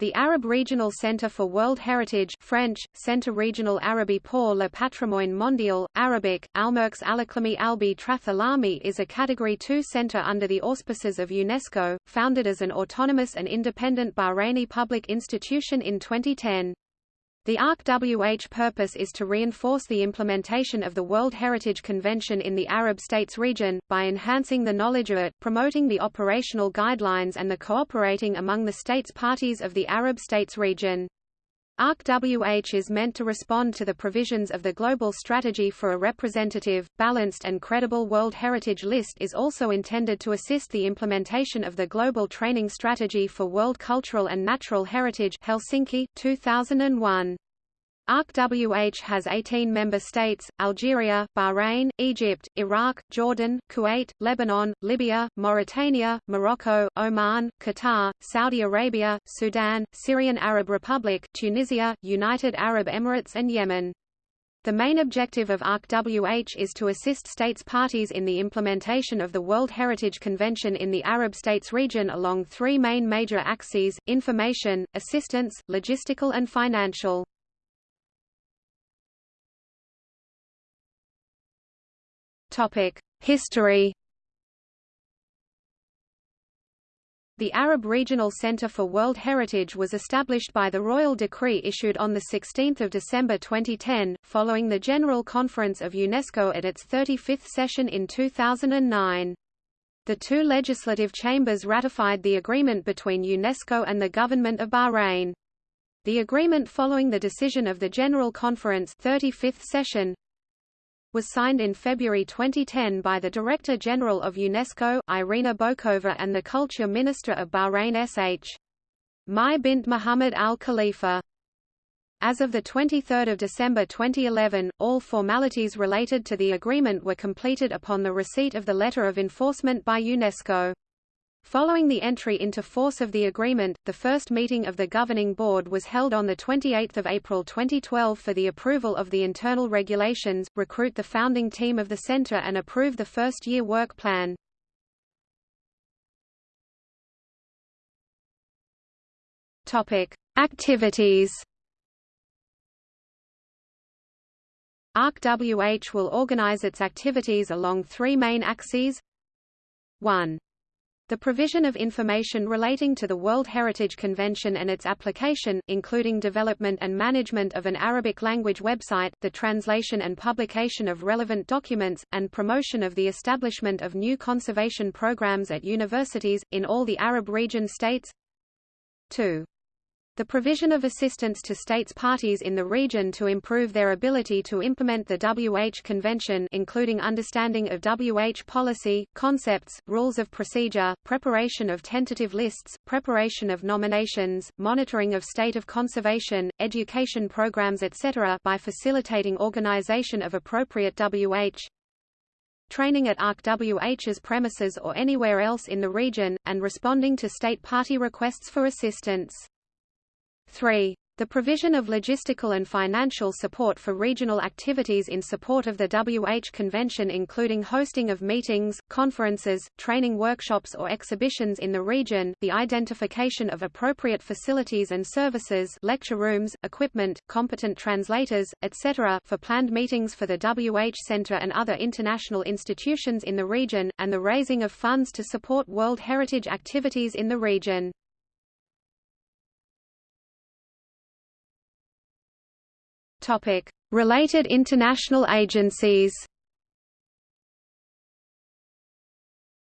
The Arab Regional Centre for World Heritage French, Centre Régional Arabie pour le Patrimoine Mondial, Arabic, Almerx Alaklami Albi Trathalami is a Category 2 centre under the auspices of UNESCO, founded as an autonomous and independent Bahraini public institution in 2010. The ARC-WH purpose is to reinforce the implementation of the World Heritage Convention in the Arab states region, by enhancing the knowledge of it, promoting the operational guidelines and the cooperating among the states parties of the Arab states region. ARC-WH is meant to respond to the provisions of the Global Strategy for a Representative, Balanced and Credible World Heritage List is also intended to assist the implementation of the Global Training Strategy for World Cultural and Natural Heritage Helsinki, 2001. ARC-WH has 18 member states, Algeria, Bahrain, Egypt, Iraq, Jordan, Kuwait, Lebanon, Libya, Mauritania, Morocco, Oman, Qatar, Saudi Arabia, Sudan, Syrian Arab Republic, Tunisia, United Arab Emirates and Yemen. The main objective of ARC-WH is to assist states parties in the implementation of the World Heritage Convention in the Arab states region along three main major axes, information, assistance, logistical and financial. History The Arab Regional Centre for World Heritage was established by the royal decree issued on 16 December 2010, following the General Conference of UNESCO at its 35th session in 2009. The two legislative chambers ratified the agreement between UNESCO and the Government of Bahrain. The agreement following the decision of the General Conference 35th session was signed in February 2010 by the Director General of UNESCO Irina Bokova and the Culture Minister of Bahrain SH. Mai bint Muhammad Al Khalifa. As of 23 December 2011, all formalities related to the agreement were completed upon the receipt of the letter of enforcement by UNESCO. Following the entry into force of the agreement, the first meeting of the Governing Board was held on 28 April 2012 for the approval of the internal regulations, recruit the founding team of the Centre and approve the first-year work plan. Activities ARC-WH will organize its activities along three main axes 1. The provision of information relating to the World Heritage Convention and its application, including development and management of an Arabic language website, the translation and publication of relevant documents, and promotion of the establishment of new conservation programs at universities, in all the Arab region states. 2. The provision of assistance to states parties in the region to improve their ability to implement the WH Convention including understanding of WH policy, concepts, rules of procedure, preparation of tentative lists, preparation of nominations, monitoring of state of conservation, education programs etc. by facilitating organization of appropriate WH training at ARC-WH's premises or anywhere else in the region, and responding to state party requests for assistance. 3. The provision of logistical and financial support for regional activities in support of the WH Convention including hosting of meetings, conferences, training workshops or exhibitions in the region, the identification of appropriate facilities and services lecture rooms, equipment, competent translators, etc. for planned meetings for the WH Center and other international institutions in the region, and the raising of funds to support World Heritage activities in the region. Topic: Related international agencies.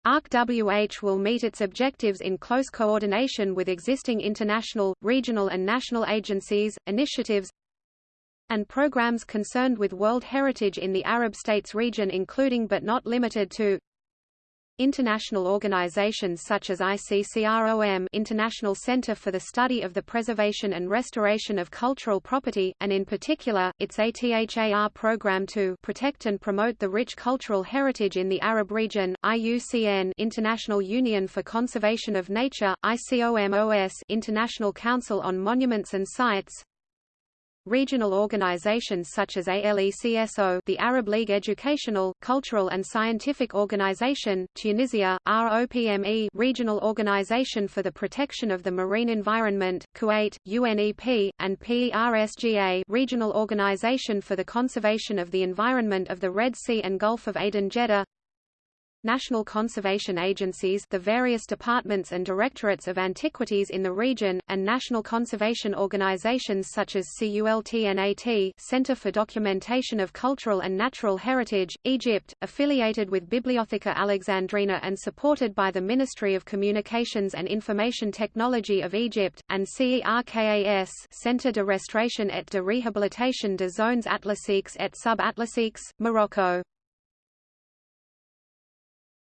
ARC-WH will meet its objectives in close coordination with existing international, regional and national agencies, initiatives and programs concerned with World Heritage in the Arab states region including but not limited to International organizations such as ICCROM International Center for the Study of the Preservation and Restoration of Cultural Property, and in particular, its ATHAR program to protect and promote the rich cultural heritage in the Arab region, IUCN International Union for Conservation of Nature, ICOMOS International Council on Monuments and Sites, regional organizations such as ALECSO the Arab League Educational, Cultural and Scientific Organization, Tunisia, ROPME Regional Organization for the Protection of the Marine Environment, Kuwait, UNEP, and PERSGA Regional Organization for the Conservation of the Environment of the Red Sea and Gulf of Aden Jeddah national conservation agencies the various departments and directorates of antiquities in the region, and national conservation organizations such as CULTNAT Center for Documentation of Cultural and Natural Heritage, Egypt, affiliated with Bibliotheca Alexandrina and supported by the Ministry of Communications and Information Technology of Egypt, and CERKAS Centre de Restauration et de Réhabilitation des Zones Atlantiques et Sub-Atlantiques, Morocco.